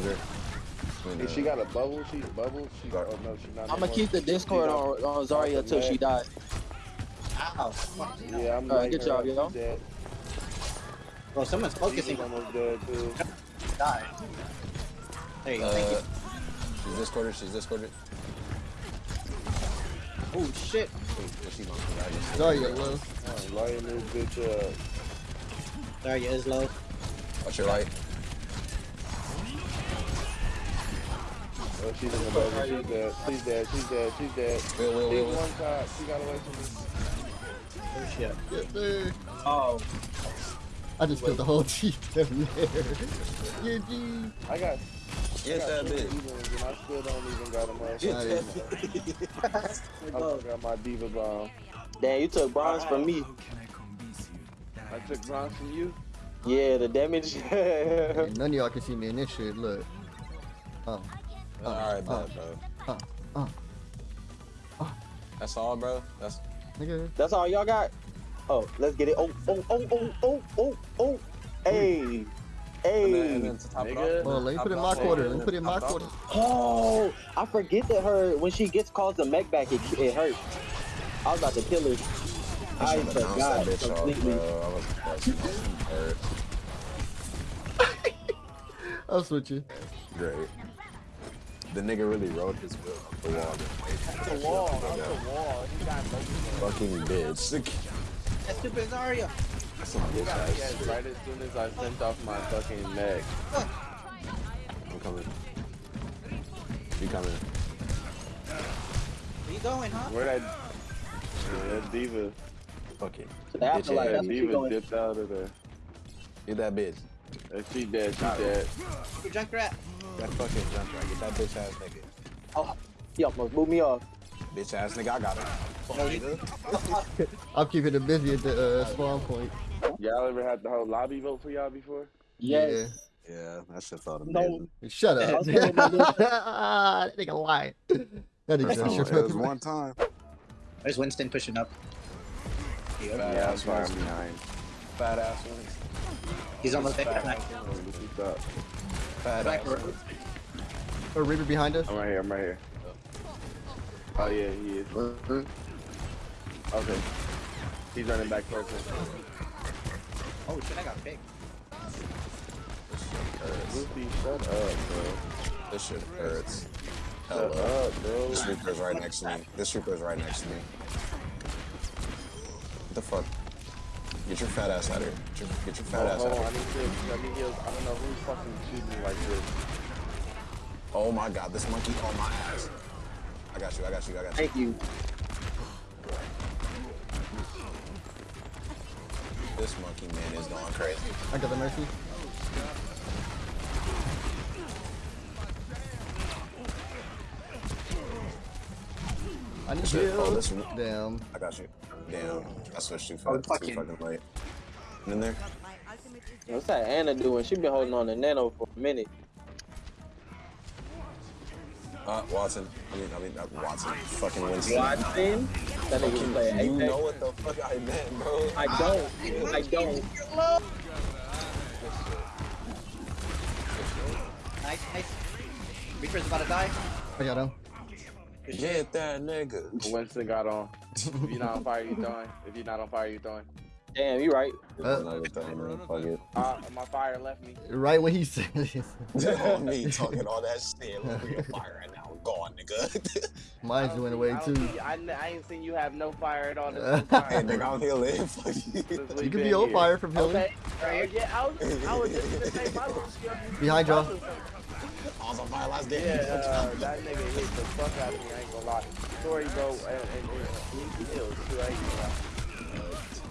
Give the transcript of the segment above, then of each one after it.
soldier. If she got a bubble, she bubble. She oh no, she not. I'm gonna keep the Discord on, on Zarya until she dies. Ow. Yeah, I'm Alright, like good her, job, she's yo. dead. Bro, someone's She's focusing. almost dead too. Die. There you go. Thank Uh, you. she's discorded. She's discorded. Oh shit. Wait, is she gonna come back? Sorry, low. Oh, lighten this bitch up. Sorry, is low. Watch your light. Oh, she's in the bubble. She's dead. She's dead. She's dead. She's dead. Wheel, wheel, She's wheel. one shot. She got away from me. Oh shit. Get there. Oh, I just killed the whole team down there. GG. I got. Get I that got two bitch. and I still don't even got enough. Get Nice. that bitch. I got my D.Va bomb. damn, you took bronze from me. I took bronze from you. Yeah, the damage. None of y'all can see me in this shit. Look. Oh. All right, uh, bro. uh, uh, uh. That's all, bro. That's Nigga. That's all y'all got? Oh, let's get it. Oh, oh, oh, oh, oh, oh, oh. Hey. and then, and Hey. then to top it Nigga. Well, let me put it in my quarter. Let me put it in my quarter. Oh, I forget that her, when she gets calls the mech back, it, it hurts. I was about to kill her. I should've forgot that bitch off, completely. bro. I was that's. I'll switch you. Great. The nigga really wrote his will up the wall. The wall. Up the wall. He got no. Fucking bitch. That stupid Zarya. Some bitch ass me shit. right as soon as I sent off my fucking neck. I'm coming. You coming? Where you going, huh? Where that? Yeah, that D.Va. Fucking. To the afterlife. ass. That That's where she D.Va dipped out of there. Get that bitch. Uh, She dead. She dead. You Junkrat. That fucking jump right. Get that bitch ass nigga. Oh, he almost blew me off. Bitch ass nigga, I got her. Fuck. I'm keeping it busy at the uh, spawn point. Y'all ever had the whole lobby vote for y'all before? Yes. Yeah, that shit felt No. amazing. Yeah. Shut up. Okay, my dude. that nigga lying. That First nigga time, shut it was one time. There's Winston pushing up. Fat Yeah, I'm ass far behind. Fat ass ones. He's almost Fat there. ass ones. what's up? Fat Back ass row. ones. Oh, Reaper behind us. I'm right here. I'm right here. Oh. oh yeah, he is. Okay. He's running back towards us. Oh shit, I got picked. Uh, Goofy, shut up, bro. This shit hurts. Shut Hello. up, bro. This Reaper's right next to me. This Reaper's right next to me. What the fuck? Get your fat ass out of here. Get your, get your fat Oh, ass out on, I of need here. to. I need heals. I don't know who's fucking shooting me like this. Oh my god, this monkey on my ass. I got you, I got you, I got you. Thank you. This monkey man is going crazy. I got the mercy. I need Shit, oh, this one. Damn. I got you. Damn, I switched too Oh, fast. fucking- Too fucking late. In there? What's that Ana doing? She been holding on to Nano for a minute. Uh, Watson. I mean, I mean, not Watson. Fucking Winston. Watson? That nigga was playing You know what the fuck I meant, bro. I don't. I don't. Nice, nice. Reaper's about to die. I got him. Get that nigga. Winston got on. If you're not on fire, you throwing. If you're not on fire, you throwing. Damn, you right. Uh, No, not even fuck. Uh, my fire left me. Right when he said this. on me talking all that shit. Look, we on fire right now. Gone, nigga. Mine's went away I too. see- I, n- I ain't seen you have no fire at all. This Uh, whole hey, time. nigga, I'm healing. Fuck you. Since we You can be on fire from healing. Okay. Uh, yeah, I was, I was just gonna say my little skill. Behind y'all. I was on fire last game. Yeah, uh, that nigga hit the fuck out of me. I ain't gonna lie. Sorry, bro. And, and, and he kills too. I ain't gonna lie.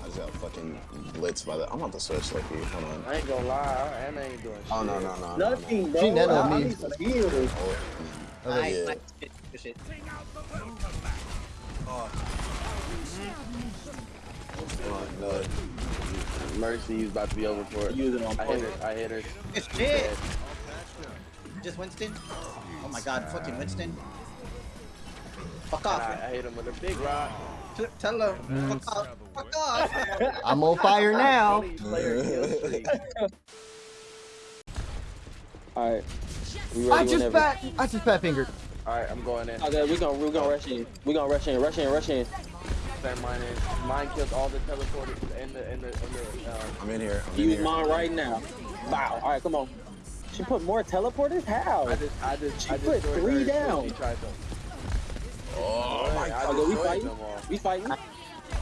I just got fucking blitzed by the. I'm about to switch, like, hold on. I ain't gonna lie. And I ain't doing shit. Oh, no, no, no. no, no. Nothing, bro. She nano I, I me. need some heals. Oh, Okay. Nice, yeah. nice. Good, good oh, no. Mercy's about to be over for it. Use it on I hit her. I hit her. It's shit. Just Winston. Oh my god, fucking Winston. Fuck off. I, I hit him with a big rock. Tell him. Fuck off. Fuck off. I'm on fire now. Only player kill streak. Alright. I just whenever. fat. I just fat fingered. Alright, I'm going in. Okay, we're gonna we're gonna rush in. We're gonna rush in, rush in, rush in. Send mine in. Mine killed all the teleporters in the in the in the. Um, I'm in here. I'm in Use here. mine right now. Wow. All right, come on. She put more teleporters. How? I just I just She I just put three her as soon as down. She. Oh my I god. Okay, we destroyed fighting. them all. We fighting.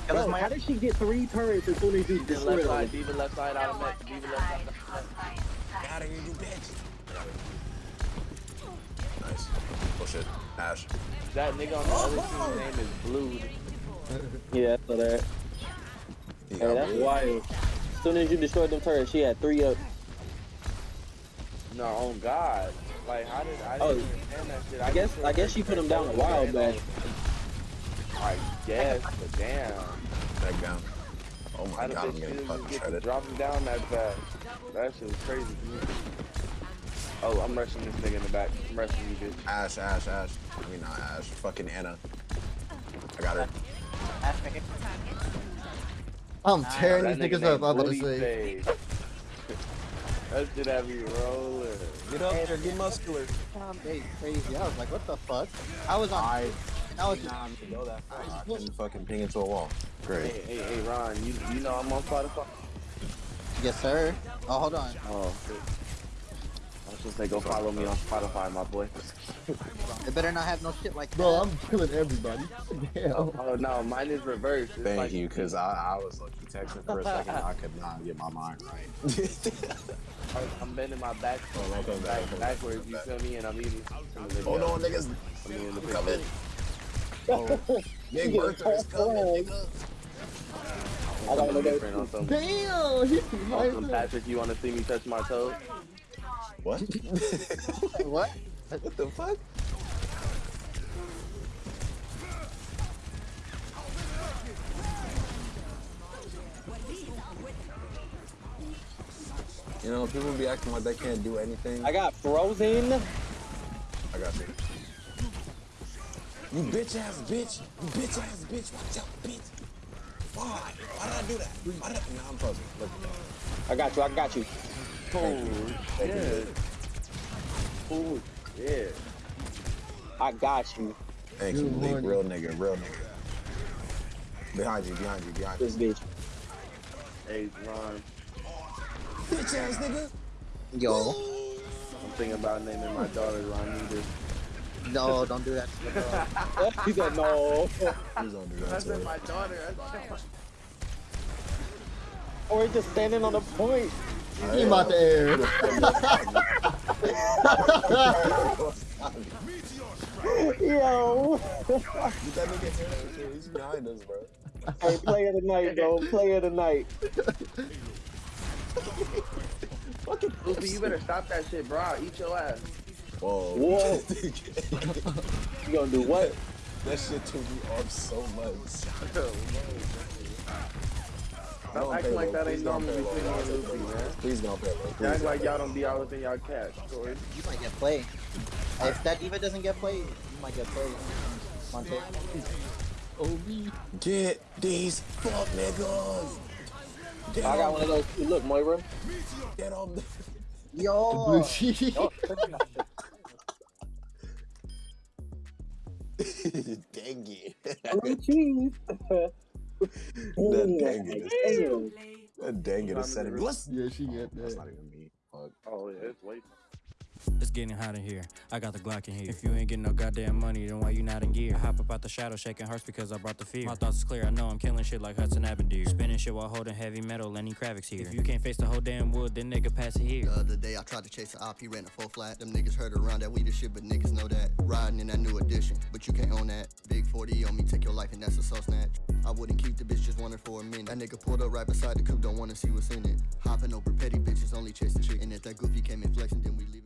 Bro, Maya. how did she get three turrets as soon as you D.Va destroyed left side, them? D.Va left side out of mech. D.Va left side. Get out of here, you bitch. Nice. Oh shit. Ashe. That nigga on the other team's name is Blue. Yeah, so that. He Hey, that's wild. As soon as you destroyed them turrets, she had three up. No, on God. Like, how did I Oh, didn't understand that shit? I guess I guess she put him down a while back. I guess, but damn. Back down. Oh my did god, I'm this getting shit fucking just get to shredded. drop him down that fast? That shit was crazy. Oh, I'm rushing this nigga in the back. I'm rushing you, bitch. Ashe, Ashe, Ashe. I mean, not Ashe. Fucking Ana. I got her. Ashe, it. I'm tearing That these niggas up. I'm about to Booty say. Face. That shit have me rolling. Get up there, get muscular. Tom Day crazy. I was like, what the fuck? I was on. I, I was just. I can fucking ping into a wall. Great. Hey, hey, hey, Ron, you you know I'm on Spotify? Yes, sir. Oh, hold on. Oh, shit. I was just say go follow me on Spotify, my boy. It better not have no shit like that. Bro, I'm killing everybody. Damn. Oh no, mine is reversed. It's Thank like- you, because I, I was lucky texting for a second. I could not get my mind right. I'm bending my back, Oh, no, come back, back come back, backwards. You feel me? And I'm eating. some of the- Hold on, niggas. I mean, in the I'm coming. Oh, Big Yeah, Bertha is coming, flag. nigga. I got one of. Different on some, Damn. He on some Patrick. You want to see me touch my toes? What? what? what the fuck? You know, people be acting like they can't do anything. I got frozen. I got you. You bitch ass bitch. You bitch ass bitch. Watch out, bitch. Why? Why did I do that? Why did I? Nah, I'm frozen. Look that. I got you. I got you. Oh, Thank you. Thank you. Oh, yeah. I got you. Thank you, Good Leak. Real nigga, real nigga. Behind you, behind you, behind you. This bitch. Hey, Ron. Bitch ass nigga. Yo. I'm thinking about naming my daughter Ronita. No, don't do that. to the he said no. Please don't do that That's to my daughter. That's Or he just standing on the point. He about to air. Yo. Get that nigga here. He's behind us, bro. Hey, player tonight, bro. Player tonight. Luffy, you better stop that shit, bro. I'll eat your ass. Whoa. Whoa. You gonna do what? that shit took me off so much. Stop acting like that ain't normal between me and Luffy, man. Please don't pay, bro. Y'all Please act don't like pay. y'all don't be out within y'all catch, Corey. You might get played. If that D.Va doesn't get played, you might get played. Monte. OB. Get these fuck niggas. Get I got one of those. too. Look, Moira. Get on. the... Yo. sheet. Dang it. Blue cheese. That dang it. Damn. That dang it is setting me. What's Yeah, she get That's not even me. Fuck. Oh, yeah, it's way. It's getting hot in here. I got the Glock in here. If you ain't getting no goddamn money, then why you not in gear? I hop up out the shadow, shaking hearts because I brought the fear. My thoughts is clear. I know I'm killing shit like Hudson Avenue. Spinning shit while holding heavy metal. Lenny Kravitz here. If you can't face the whole damn wood, then nigga pass it here. The other day I tried to chase a op, he ran a full flat. Them niggas heard around that weed and shit, but niggas know that. Riding in that new edition, but you can't own that. Big 40 on me, take your life, and that's a soul snatch. I wouldn't keep the bitch, just wanted for a minute. That nigga pulled up right beside the coupe, don't wanna see what's in it. Hopping over petty bitches, only chasing chick. And if that goofy came in flexing, then we leave it.